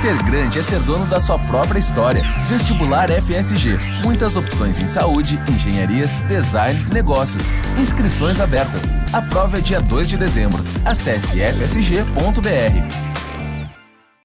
Ser grande é ser dono da sua própria história. Vestibular FSG. Muitas opções em saúde, engenharias, design, negócios. Inscrições abertas. A prova é dia 2 de dezembro. Acesse fsg.br.